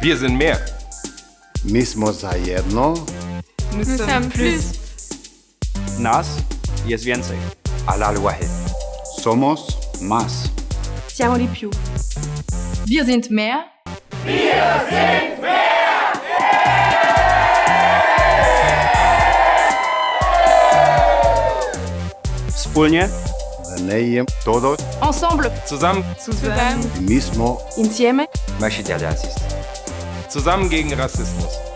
Wir sind mehr. Mismo zajedno. Nisam plus. Nas jest więcej. Alal wahid. Somos más. Siamo di più. Wir sind mehr. Wir sind mehr. Wspólnie Nei. Todos. Ensemble. Zusammen. Zusammen. Mismo. Insieme. Zusammen gegen Rassismus.